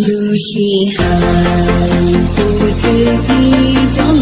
路西还有孤独的一张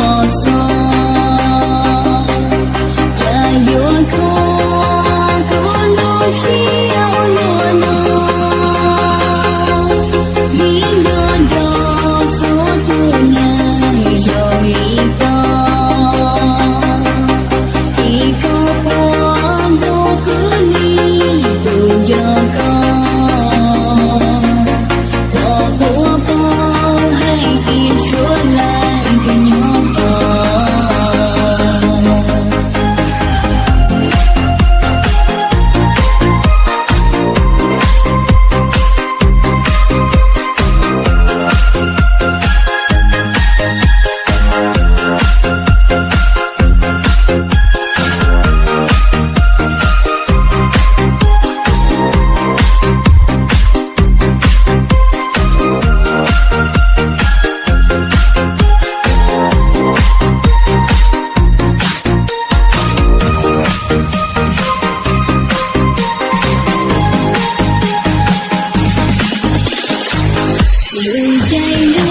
留在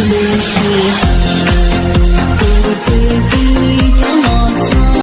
Manusia.